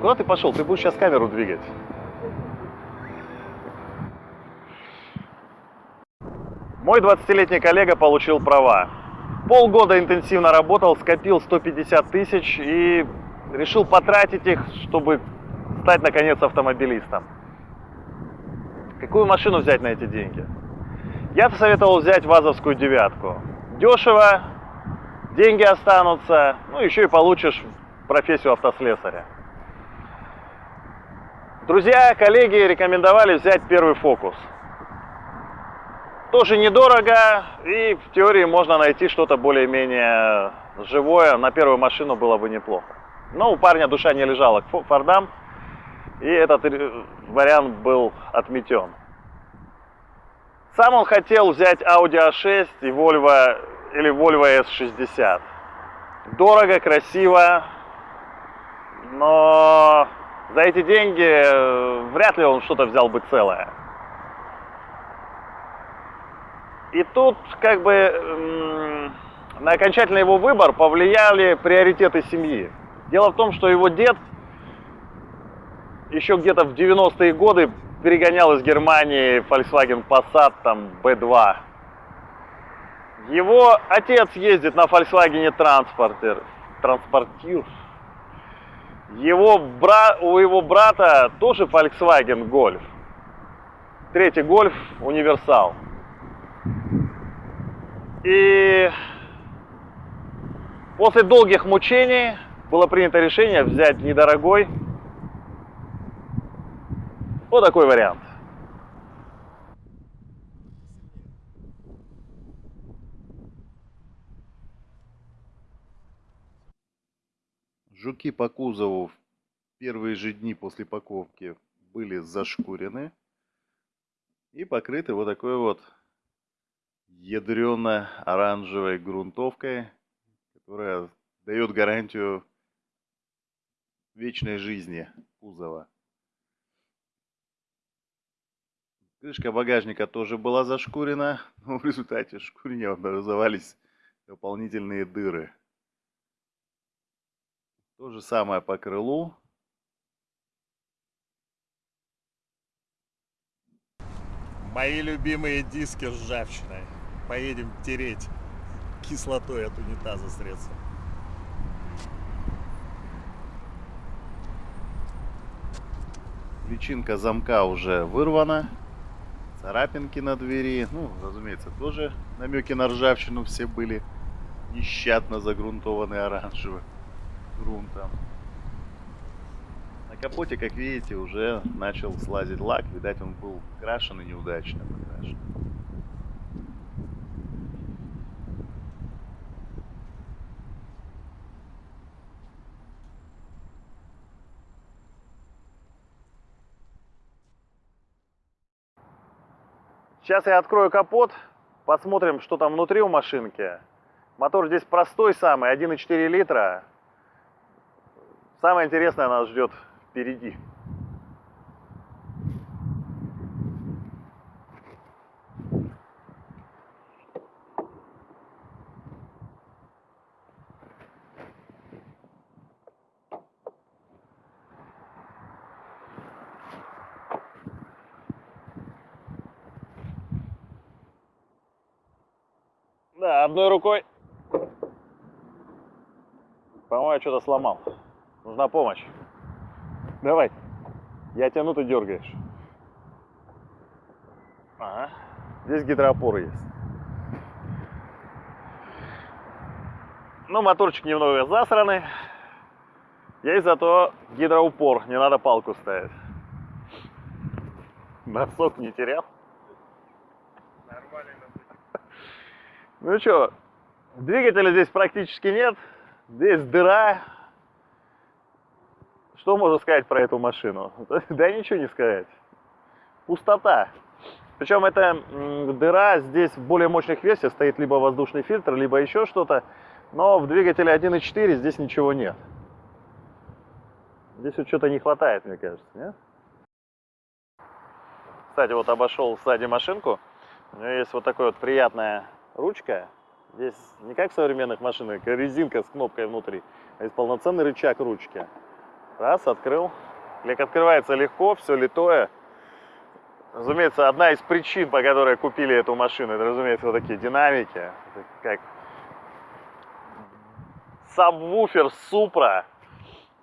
куда ты пошел? Ты будешь сейчас камеру двигать. Мой 20-летний коллега получил права. Полгода интенсивно работал, скопил 150 тысяч и решил потратить их, чтобы стать, наконец, автомобилистом. Какую машину взять на эти деньги? Я советовал взять ВАЗовскую девятку. Дешево, деньги останутся, ну еще и получишь профессию автослесаря. Друзья, коллеги рекомендовали взять первый фокус. Тоже недорого, и в теории можно найти что-то более-менее живое. На первую машину было бы неплохо. Но у парня душа не лежала к Фордам, и этот вариант был отметен. Сам он хотел взять Audi A6 и Volvo или Volvo S60. Дорого, красиво, но за эти деньги э, вряд ли он что-то взял бы целое. И тут как бы на окончательный его выбор повлияли приоритеты семьи. Дело в том, что его дед еще где-то в 90-е годы перегонял из Германии Volkswagen Passat там B2. Его отец ездит на Volkswagen Transporter, Transporter. Его бра... У его брата тоже Volkswagen Golf. Третий Golf универсал. И после долгих мучений было принято решение взять недорогой вот такой вариант. Жуки по кузову в первые же дни после паковки были зашкурены и покрыты вот такой вот ядрено-оранжевой грунтовкой, которая дает гарантию вечной жизни кузова. Крышка багажника тоже была зашкурена, но в результате шкурения образовались дополнительные дыры. То же самое по крылу. Мои любимые диски с ржавчиной. Поедем тереть кислотой от унитаза средства. Личинка замка уже вырвана. Царапинки на двери. Ну, разумеется, тоже намеки на ржавчину все были нещадно загрунтованы оранжевым грунтом. На капоте, как видите, уже начал слазить лак. Видать, он был крашен и неудачно покрашен. Сейчас я открою капот, посмотрим, что там внутри у машинки. Мотор здесь простой самый, 1,4 литра. Самое интересное нас ждет впереди. Да, одной рукой. По-моему, что-то сломал. Нужна помощь. Давай. Я тяну, ты дергаешь. Ага. Здесь гидроопоры есть. Ну, моторчик немного засранный. Есть зато гидроупор. Не надо палку ставить. Носок не терял. Нормально. Ну что, двигателя здесь практически нет. Здесь дыра. Что можно сказать про эту машину? Да ничего не сказать. Пустота. Причем эта дыра здесь в более мощных версиях стоит либо воздушный фильтр, либо еще что-то. Но в двигателе 1.4 здесь ничего нет. Здесь вот что-то не хватает, мне кажется, нет? Кстати, вот обошел сзади машинку. У нее есть вот такое вот приятная ручка. Здесь не как в современных машинах, резинка с кнопкой внутри, а есть полноценный рычаг ручки. Раз, открыл. Лек открывается легко, все литое. Разумеется, одна из причин, по которой купили эту машину, это, разумеется, вот такие динамики. Это как сабвуфер Супра.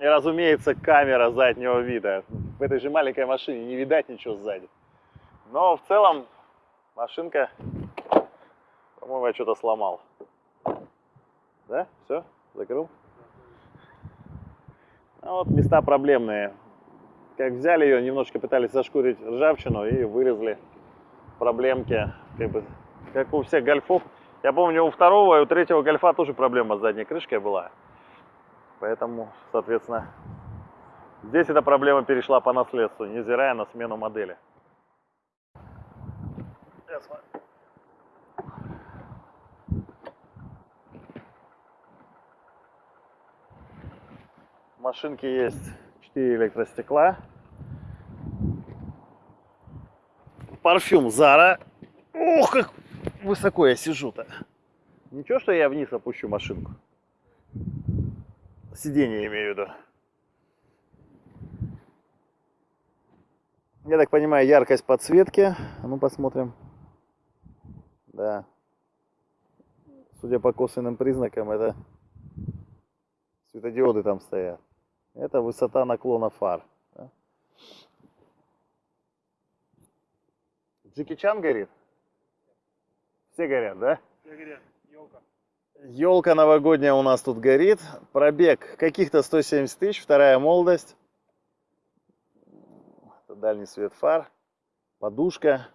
И, разумеется, камера заднего вида. В этой же маленькой машине не видать ничего сзади. Но в целом машинка, по-моему, я что-то сломал. Да? Все? Закрыл? А вот места проблемные. Как взяли ее, немножко пытались зашкурить ржавчину и вырезали проблемки. Как, бы, как у всех гольфов. Я помню, у второго и у третьего гольфа тоже проблема с задней крышкой была. Поэтому, соответственно, здесь эта проблема перешла по наследству, невзирая на смену модели. В машинке есть 4 электростекла. Парфюм Зара. Ох, как высоко я сижу-то. Ничего, что я вниз опущу машинку. Сиденье имею в виду. Я так понимаю, яркость подсветки. А ну посмотрим. Да. Судя по косвенным признакам, это светодиоды там стоят. Это высота наклона фар. Да? Джеки Чан горит? Все горят, да? Все горят, елка. Елка новогодняя у нас тут горит. Пробег каких-то 170 тысяч, вторая молодость. Это дальний свет фар. Подушка.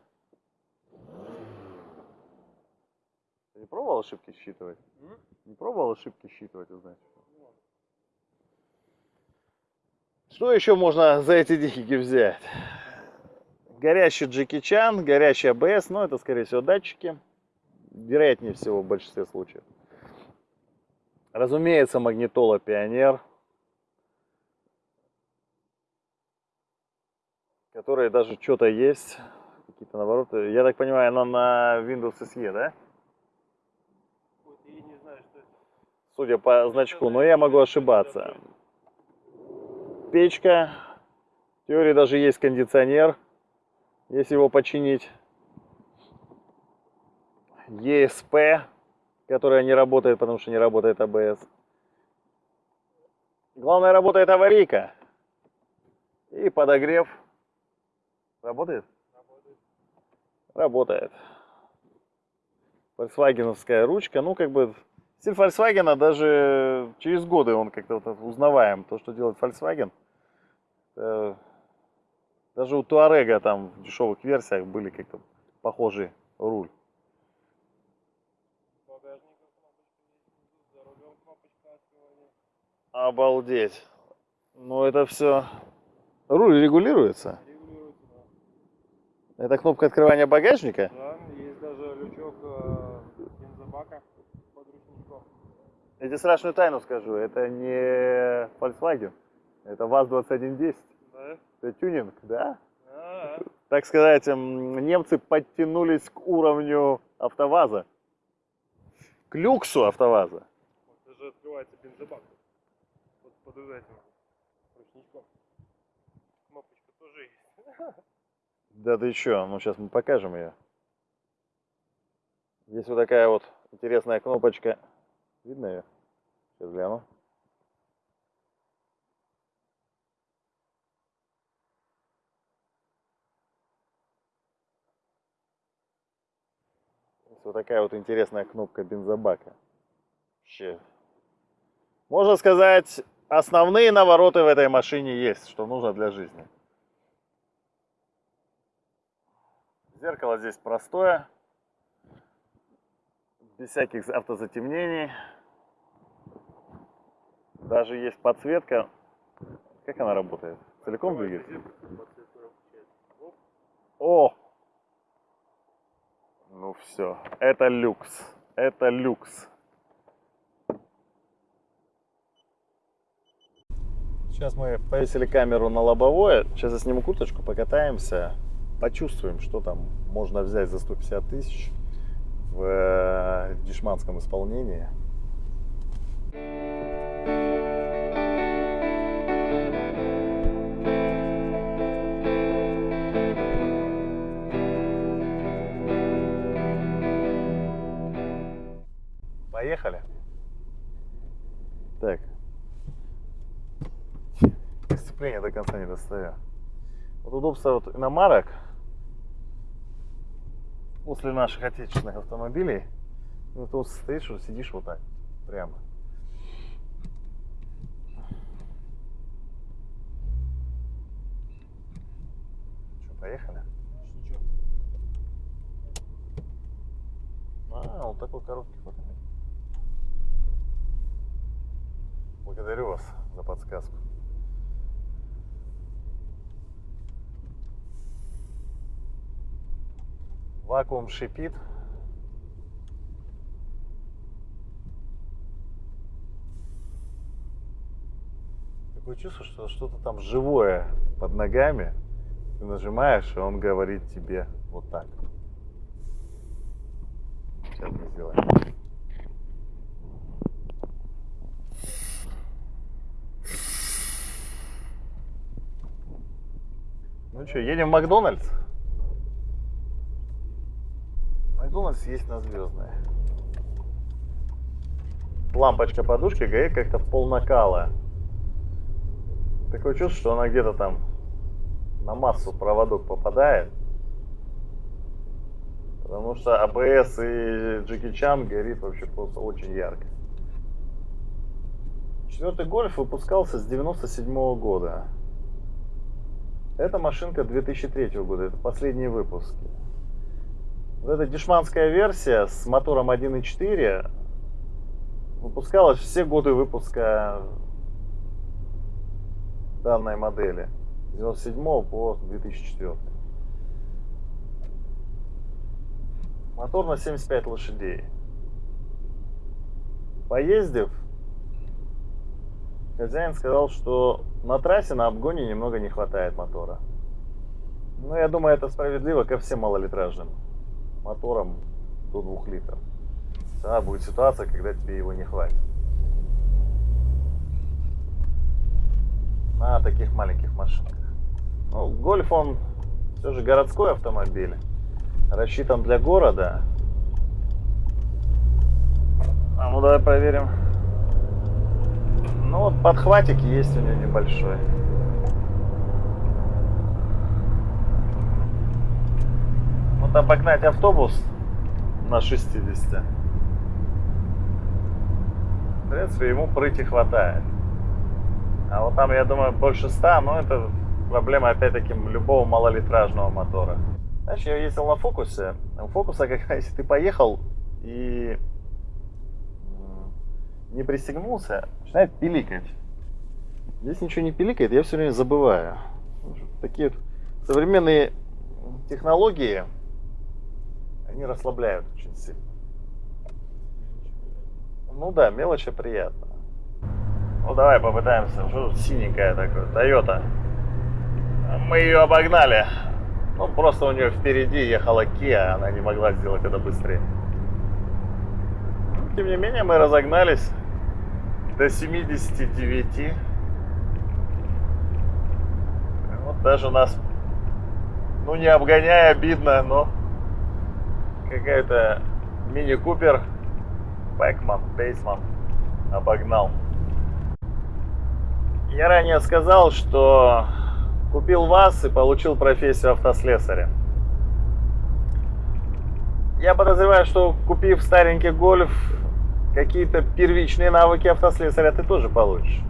Ты не пробовал ошибки считывать? М? Не пробовал ошибки считывать, узнать? Что еще можно за эти деньги взять? Горящий Джеки Чан, горящий АБС, ну это скорее всего датчики. Вероятнее всего в большинстве случаев. Разумеется, магнитола Пионер. Которые даже что-то есть. Какие-то навороты. Я так понимаю, она на Windows SE, да? Знаю. Судя по значку, но я могу ошибаться. Печка. В теории даже есть кондиционер, если его починить. ESP, которая не работает, потому что не работает ABS. Главное, работает аварийка. И подогрев. Работает? Работает. Volkswagenовская ручка. Ну, как бы, стиль Volkswagen даже через годы он как-то вот узнаваем. То, что делает Volkswagen. э, Даже у Туарега там в дешевых версиях были как-то похожий руль. Обалдеть. Ну, это все... Руль регулируется. Регулируется, да. Это кнопка открывания багажника. Да, есть даже лючок э, бензобака под ручником. Я тебе страшную тайну скажу. Это не Volkswagen. Это ВАЗ-2110. Да? Это тюнинг, да? А, Так сказать, немцы подтянулись к уровню АвтоВАЗа. К люксу АвтоВАЗа. вот даже открывается бензобак. Вот под этим ручничком. Кнопочка тоже есть. Да ты чё, ну сейчас мы покажем ее. Есть вот такая вот интересная кнопочка. Видно ее? Сейчас гляну. Вот такая вот интересная кнопка бензобака. Вообще. Можно сказать, основные навороты в этой машине есть, что нужно для жизни. Зеркало здесь простое, без всяких автозатемнений. Даже есть подсветка. Как она работает? Целиком двигается? О! Ну все, это люкс. Это люкс. Сейчас мы повесили камеру на лобовое. Сейчас я сниму курточку, покатаемся, почувствуем, что там можно взять за 150 тысяч в э, дешманском исполнении. Сцепление до конца не достаю. Вот удобство вот иномарок после наших отечественных автомобилей, ну, ты вот стоишь, что сидишь вот так, прямо. Что, поехали? Ничего. А, вот такой коробки вот. Благодарю вас за подсказку. Вакуум шипит. Такое чувство, что что-то там живое под ногами. Ты нажимаешь, и он говорит тебе вот так. Сейчас мы сделаем. Ну что, едем в Макдональдс? Макдональдс есть на Звездной. Лампочка подушки горит как-то в пол накала. Такое чувство, что она где-то там на массу проводок попадает. Потому что АБС и Джеки Чан горит вообще просто очень ярко. Четвертый гольф выпускался с 97 года. Эта машинка 2003 года, это последние выпуски. Вот эта дешманская версия с мотором 1.4 выпускалась все годы выпуска данной модели. С 97 по 2004. Мотор на 75 лошадей. Поездив, хозяин сказал, что на трассе на обгоне немного не хватает мотора. Ну, я думаю, это справедливо ко всем малолитражным моторам до 2 литров. Да, будет ситуация, когда тебе его не хватит. На таких маленьких машинках. Ну, гольф, он все же городской автомобиль. Рассчитан для города. А ну давай проверим. Ну вот подхватик есть у него небольшой. Вот обогнать автобус на 60. В принципе, ему прыти хватает. А вот там, я думаю, больше 100, но это проблема, опять-таки, любого малолитражного мотора. Знаешь, я ездил на фокусе. У фокуса, когда если ты поехал и не пристегнулся, начинает пиликать. Здесь ничего не пиликает, я все время забываю. Такие вот современные технологии, они расслабляют очень сильно. Ну да, мелочи приятно. Ну давай попытаемся. Что тут синенькая такая? Тойота. Мы ее обогнали. Ну просто у нее впереди ехала Kia, она не могла сделать это быстрее. Тем не менее мы разогнались до 79. Вот даже нас, ну не обгоняя, обидно, но какая-то мини-купер Бэкман, Бейсман обогнал. Я ранее сказал, что купил ВАЗ и получил профессию автослесаря. Я подозреваю, что купив старенький гольф, какие-то первичные навыки автослесаря ты тоже получишь.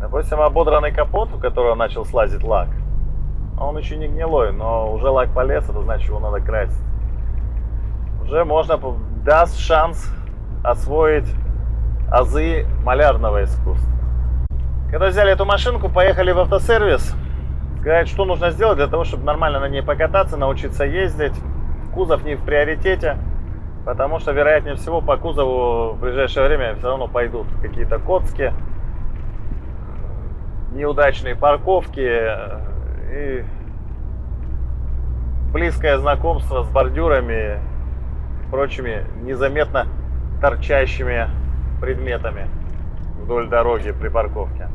Допустим, ободранный капот, у которого начал слазить лак, он еще не гнилой, но уже лак полез, это значит, его надо красить. Уже можно, даст шанс освоить азы малярного искусства. Когда взяли эту машинку, поехали в автосервис, сказать, что нужно сделать для того, чтобы нормально на ней покататься, научиться ездить. Кузов не в приоритете, потому что, вероятнее всего, по кузову в ближайшее время все равно пойдут какие-то коцки, неудачные парковки и близкое знакомство с бордюрами прочими незаметно торчащими предметами вдоль дороги при парковке.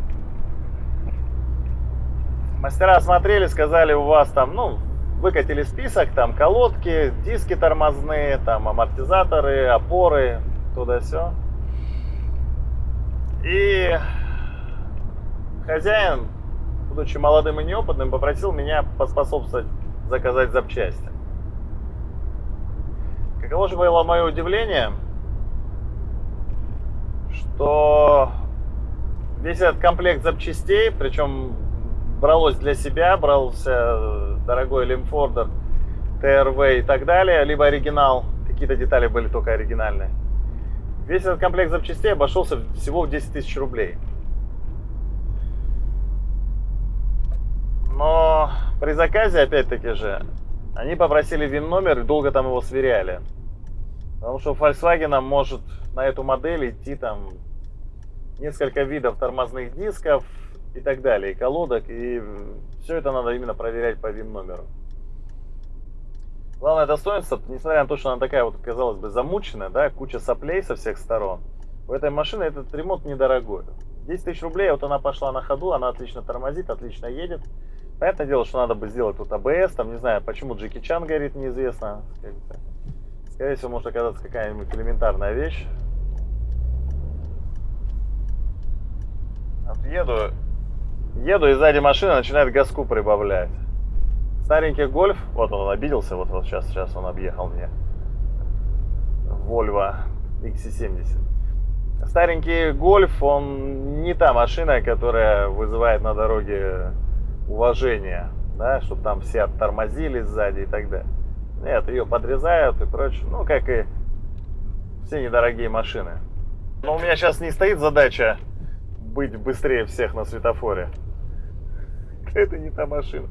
Мастера осмотрели, сказали, у вас там, ну, выкатили список, там колодки, диски тормозные, там амортизаторы, опоры, туда все. И хозяин, будучи молодым и неопытным, попросил меня поспособствовать заказать запчасти. Каково же было мое удивление, что весь этот комплект запчастей, причем бралось для себя, брался дорогой Лимфордер, ТРВ и так далее, либо оригинал, какие-то детали были только оригинальные. Весь этот комплект запчастей обошелся всего в 10 тысяч рублей. Но при заказе, опять-таки же, они попросили ВИН-номер и долго там его сверяли. Потому что Volkswagen может на эту модель идти там несколько видов тормозных дисков и так далее, и колодок, и все это надо именно проверять по ВИН-номеру. Главное достоинство, несмотря на то, что она такая вот, казалось бы, замученная, да, куча соплей со всех сторон, у этой машины этот ремонт недорогой. 10 тысяч рублей, вот она пошла на ходу, она отлично тормозит, отлично едет. Понятное дело, что надо бы сделать тут АБС, там, не знаю, почему Джеки Чан горит, неизвестно. Скорее всего, может оказаться какая-нибудь элементарная вещь. Еду, еду, и сзади машина начинает газку прибавлять. Старенький гольф, вот он обиделся, вот, вот сейчас, сейчас он объехал мне. Volvo XC70. Старенький гольф, он не та машина, которая вызывает на дороге уважение, да, чтобы там все оттормозили сзади и так далее. Нет, ее подрезают и прочее. Ну, как и все недорогие машины. Но у меня сейчас не стоит задача быть быстрее всех на светофоре. Это не та машина.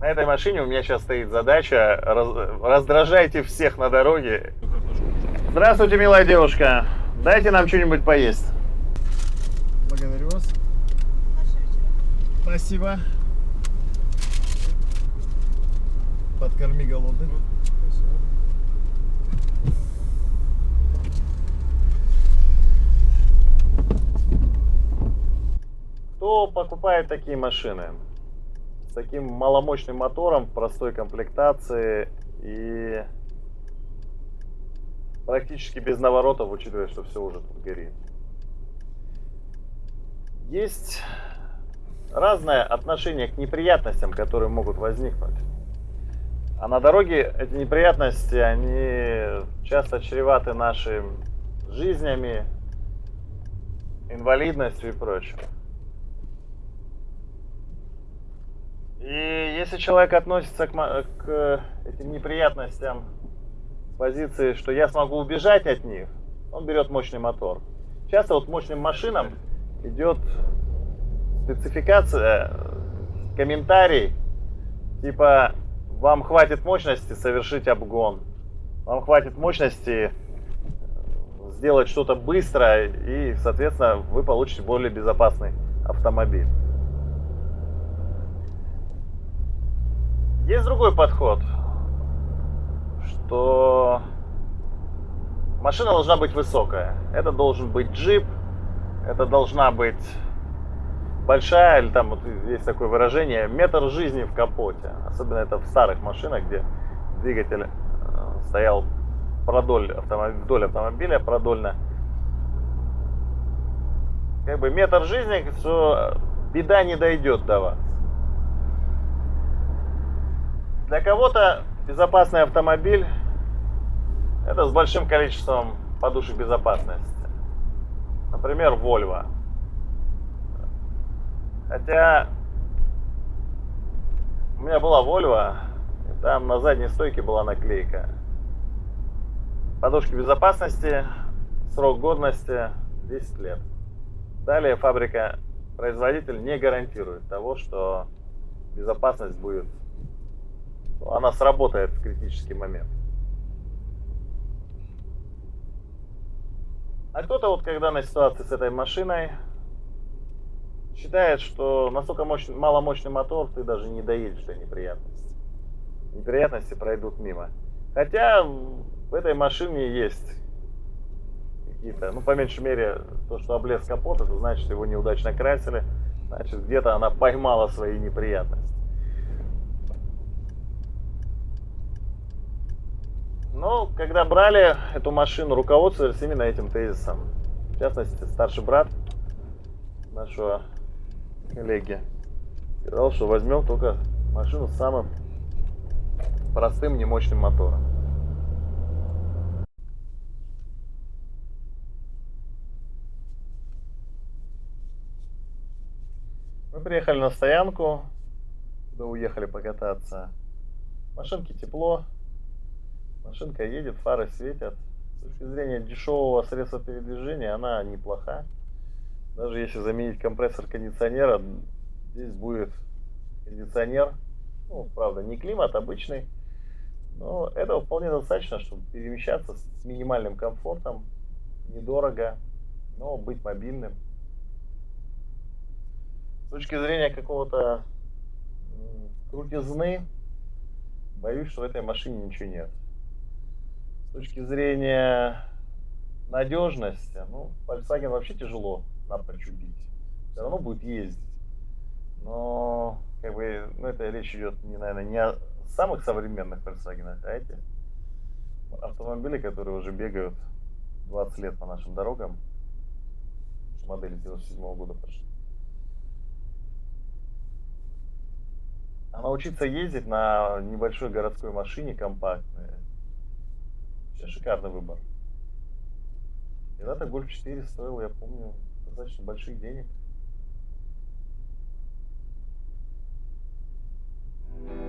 На этой машине у меня сейчас стоит задача раз, раздражайте всех на дороге. Здравствуйте, милая девушка. Дайте нам что-нибудь поесть. Благодарю вас. Спасибо. Подкорми голодных. Кто покупает такие машины? С таким маломощным мотором, в простой комплектации и практически без наворотов, учитывая, что все уже тут горит. Есть разное отношение к неприятностям, которые могут возникнуть. А на дороге эти неприятности, они часто чреваты нашими жизнями, инвалидностью и прочим. И если человек относится к, к этим неприятностям с позиции, что я смогу убежать от них, он берет мощный мотор. Часто вот мощным машинам идет спецификация, комментарий, типа вам хватит мощности совершить обгон, вам хватит мощности сделать что-то быстро, и, соответственно, вы получите более безопасный автомобиль. Есть другой подход, что машина должна быть высокая. Это должен быть джип, это должна быть большая, или там вот есть такое выражение, метр жизни в капоте. Особенно это в старых машинах, где двигатель э, стоял продоль автомобиля, вдоль автомобиля продольно. Как бы метр жизни, что беда не дойдет до вас. Для кого-то безопасный автомобиль это с большим количеством подушек безопасности. Например, Volvo. Хотя у меня была Volvo, и там на задней стойке была наклейка. Подушки безопасности, срок годности 10 лет. Далее фабрика, производитель не гарантирует того, что безопасность будет, она сработает в критический момент. А кто-то вот когда на ситуации с этой машиной считает, что настолько мощный, маломощный мотор, ты даже не доедешь до неприятностей. Неприятности пройдут мимо. Хотя в этой машине есть какие-то, ну, по меньшей мере, то, что облез капот, это значит, его неудачно красили, значит, где-то она поймала свои неприятности. Но когда брали эту машину, руководствовались именно этим тезисом. В частности, старший брат нашего коллеги сказал, что возьмем только машину с самым простым, немощным мотором. Мы приехали на стоянку, куда уехали покататься. Машинке тепло, машинка едет, фары светят. С точки зрения дешевого средства передвижения она неплоха. Даже если заменить компрессор кондиционера, здесь будет кондиционер. Ну, правда, не климат, обычный. Но этого вполне достаточно, чтобы перемещаться с минимальным комфортом, недорого, но быть мобильным. С точки зрения какого-то крутизны, боюсь, что в этой машине ничего нет. С точки зрения надежности, ну, Volkswagen вообще тяжело напрочь убить. Все равно будет ездить. Но, как бы, ну, это речь идет, не, наверное, не о самых современных Volkswagen, а эти автомобили, которые уже бегают 20 лет по нашим дорогам. Модели 97 года пошли. А научиться ездить на небольшой городской машине компактной, шикарный выбор. Когда-то Golf 4 стоил, я помню, достаточно больших денег. thank you